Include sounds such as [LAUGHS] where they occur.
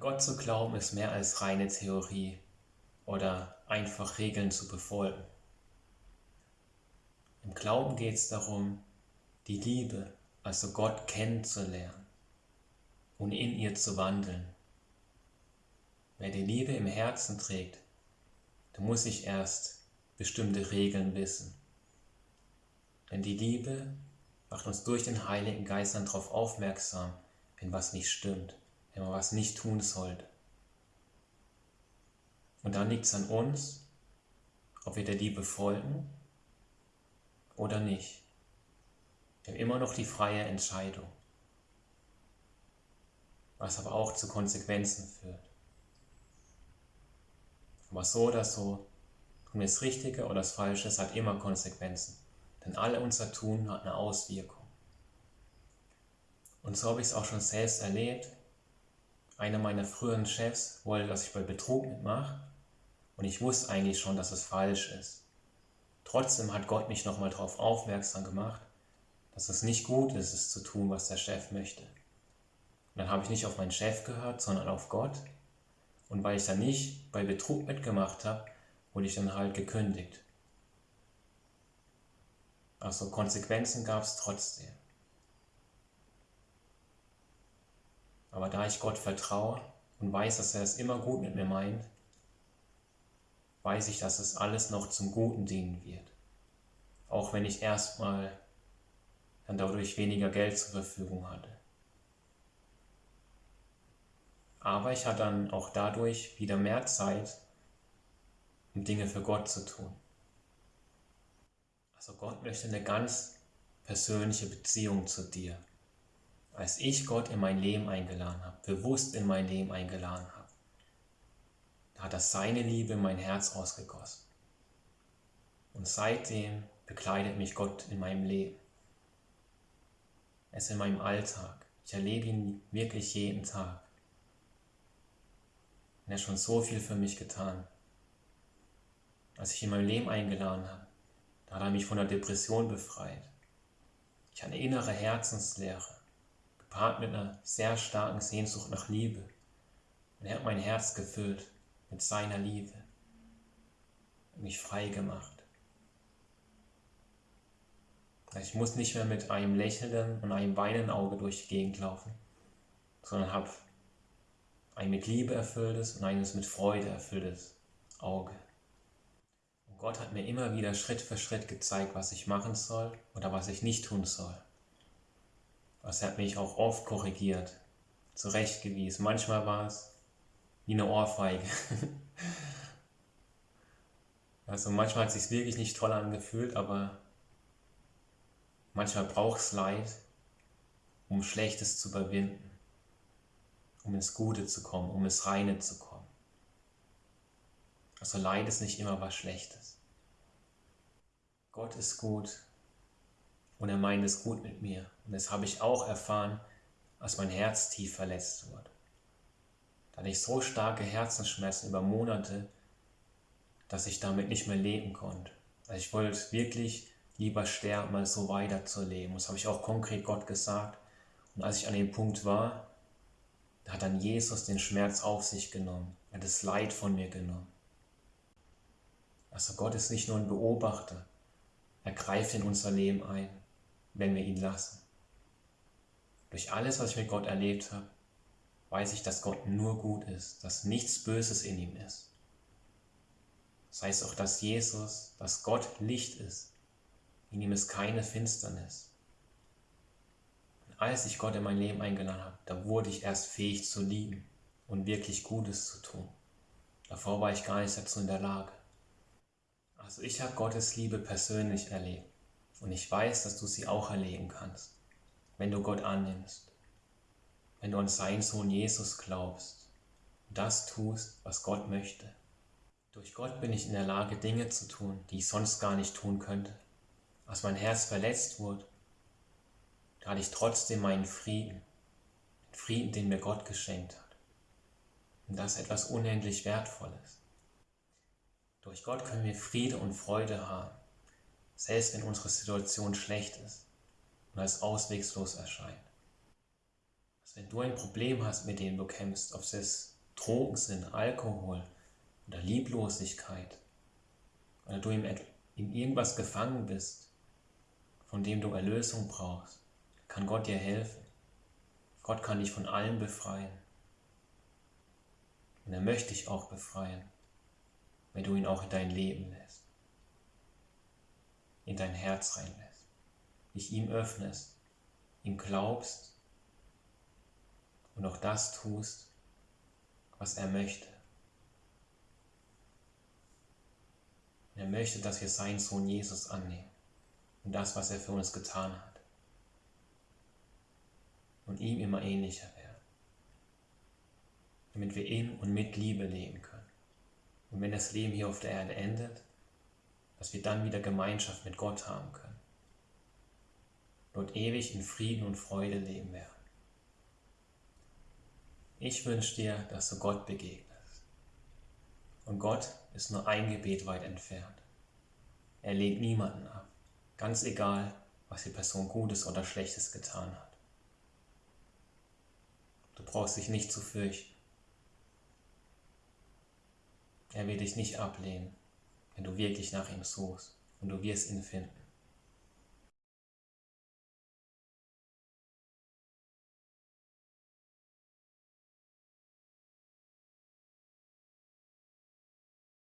Gott zu glauben ist mehr als reine Theorie oder einfach Regeln zu befolgen. Im Glauben geht es darum, die Liebe, also Gott kennenzulernen und in ihr zu wandeln. Wer die Liebe im Herzen trägt, der muss sich erst bestimmte Regeln wissen. Denn die Liebe macht uns durch den Heiligen Geist dann darauf aufmerksam, wenn was nicht stimmt, wenn man was nicht tun sollte. Und dann liegt es an uns, ob wir der Liebe folgen oder nicht. Wir haben immer noch die freie Entscheidung, was aber auch zu Konsequenzen führt. Aber so oder so, tun wir das Richtige oder das Falsche, es hat immer Konsequenzen. Denn alle unser Tun hat eine Auswirkung. Und so habe ich es auch schon selbst erlebt. Einer meiner früheren Chefs wollte, dass ich bei Betrug mitmache. Und ich wusste eigentlich schon, dass es falsch ist. Trotzdem hat Gott mich nochmal darauf aufmerksam gemacht, dass es nicht gut ist, es zu tun, was der Chef möchte. Und dann habe ich nicht auf meinen Chef gehört, sondern auf Gott. Und weil ich dann nicht bei Betrug mitgemacht habe, wurde ich dann halt gekündigt. Also Konsequenzen gab es trotzdem. Aber da ich Gott vertraue und weiß, dass er es immer gut mit mir meint, weiß ich, dass es alles noch zum Guten dienen wird. Auch wenn ich erstmal dann dadurch weniger Geld zur Verfügung hatte. Aber ich hatte dann auch dadurch wieder mehr Zeit, um Dinge für Gott zu tun. Also Gott möchte eine ganz persönliche Beziehung zu dir. Als ich Gott in mein Leben eingeladen habe, bewusst in mein Leben eingeladen habe, da hat er seine Liebe in mein Herz ausgegossen. Und seitdem begleitet mich Gott in meinem Leben. Er ist in meinem Alltag. Ich erlebe ihn wirklich jeden Tag. Und er hat schon so viel für mich getan. Als ich in mein Leben eingeladen habe, da hat er mich von der Depression befreit. Ich hatte innere Herzensleere, gepaart mit einer sehr starken Sehnsucht nach Liebe. Und er hat mein Herz gefüllt mit seiner Liebe mich frei gemacht. Ich muss nicht mehr mit einem lächelnden und einem weinenden Auge durch die Gegend laufen, sondern habe ein mit Liebe erfülltes und eines mit Freude erfülltes Auge. Und Gott hat mir immer wieder Schritt für Schritt gezeigt, was ich machen soll oder was ich nicht tun soll. Er hat mich auch oft korrigiert, zurechtgewiesen. Manchmal war es wie eine Ohrfeige. [LAUGHS] also manchmal hat es sich wirklich nicht toll angefühlt, aber manchmal braucht es Leid, um Schlechtes zu überwinden, um ins Gute zu kommen, um ins Reine zu kommen. Also Leid ist nicht immer was Schlechtes. Gott ist gut und er meint es gut mit mir. Und das habe ich auch erfahren, als mein Herz tief verletzt wurde. Da hatte ich so starke Herzensschmerzen über Monate, dass ich damit nicht mehr leben konnte. Also ich wollte wirklich lieber sterben, als so weiterzuleben. Das habe ich auch konkret Gott gesagt. Und als ich an dem Punkt war, da hat dann Jesus den Schmerz auf sich genommen. Er hat das Leid von mir genommen. Also Gott ist nicht nur ein Beobachter. Er greift in unser Leben ein, wenn wir ihn lassen. Durch alles, was ich mit Gott erlebt habe, weiß ich, dass Gott nur gut ist, dass nichts Böses in ihm ist. Das heißt auch, dass Jesus, dass Gott Licht ist. In ihm ist keine Finsternis. Und als ich Gott in mein Leben eingeladen habe, da wurde ich erst fähig zu lieben und wirklich Gutes zu tun. Davor war ich gar nicht dazu in der Lage. Also ich habe Gottes Liebe persönlich erlebt und ich weiß, dass du sie auch erleben kannst, wenn du Gott annimmst wenn du an seinen Sohn Jesus glaubst und das tust, was Gott möchte. Durch Gott bin ich in der Lage, Dinge zu tun, die ich sonst gar nicht tun könnte. Als mein Herz verletzt wurde, da hatte ich trotzdem meinen Frieden, den Frieden, den mir Gott geschenkt hat. Und das ist etwas unendlich Wertvolles. Durch Gott können wir Friede und Freude haben, selbst wenn unsere Situation schlecht ist und als auswegslos erscheint. Wenn du ein Problem hast, mit dem du kämpfst, ob es Trogensinn, Alkohol oder Lieblosigkeit oder du in irgendwas gefangen bist, von dem du Erlösung brauchst, kann Gott dir helfen. Gott kann dich von allem befreien. Und er möchte dich auch befreien, wenn du ihn auch in dein Leben lässt, in dein Herz reinlässt, dich ihm öffnest, ihm glaubst und auch das tust, was er möchte. Er möchte, dass wir seinen Sohn Jesus annehmen und das, was er für uns getan hat. Und ihm immer ähnlicher werden. Damit wir in und mit Liebe leben können. Und wenn das Leben hier auf der Erde endet, dass wir dann wieder Gemeinschaft mit Gott haben können. Dort ewig in Frieden und Freude leben werden. Ich wünsche dir, dass du Gott begegnest. Und Gott ist nur ein Gebet weit entfernt. Er lehnt niemanden ab, ganz egal, was die Person Gutes oder Schlechtes getan hat. Du brauchst dich nicht zu fürchten. Er wird dich nicht ablehnen, wenn du wirklich nach ihm suchst und du wirst ihn finden.